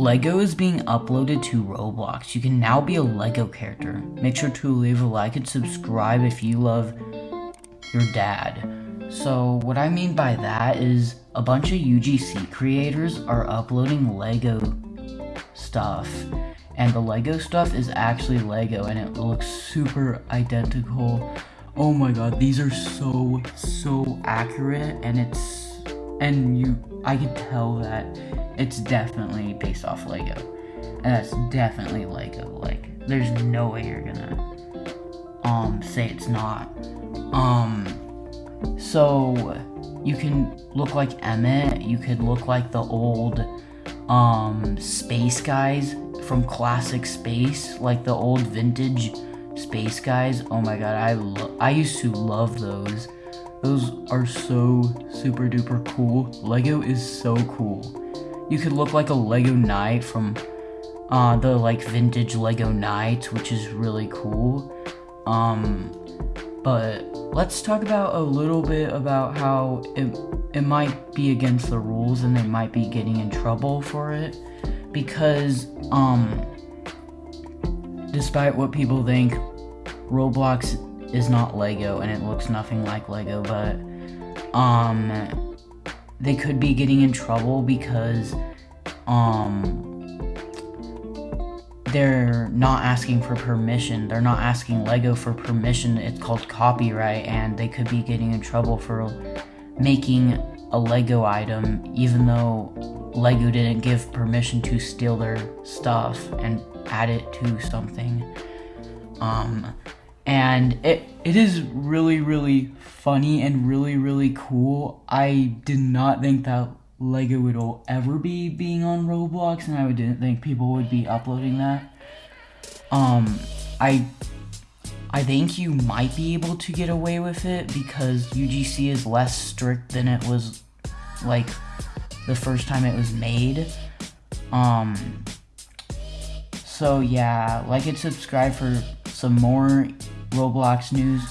Lego is being uploaded to Roblox. You can now be a Lego character. Make sure to leave a like and subscribe if you love your dad. So, what I mean by that is a bunch of UGC creators are uploading Lego stuff. And the Lego stuff is actually Lego and it looks super identical. Oh my god, these are so, so accurate and it's and you I can tell that it's definitely based off Lego. And that's definitely Lego. Like there's no way you're gonna um say it's not. Um so you can look like Emmet, you could look like the old um space guys from classic space, like the old vintage space guys. Oh my god, I lo- I used to love those. Those are so super duper cool. Lego is so cool. You could look like a Lego Knight from uh, the like vintage Lego Knights, which is really cool. Um, but let's talk about a little bit about how it, it might be against the rules and they might be getting in trouble for it because um despite what people think Roblox is not Lego and it looks nothing like Lego, but um they could be getting in trouble because um they're not asking for permission. They're not asking Lego for permission. It's called copyright and they could be getting in trouble for making a Lego item even though Lego didn't give permission to steal their stuff and add it to something. Um and it it is really really funny and really really cool. I did not think that Lego would ever be being on Roblox, and I didn't think people would be uploading that. Um, I I think you might be able to get away with it because UGC is less strict than it was like the first time it was made. Um, so yeah, like and subscribe for some more Roblox news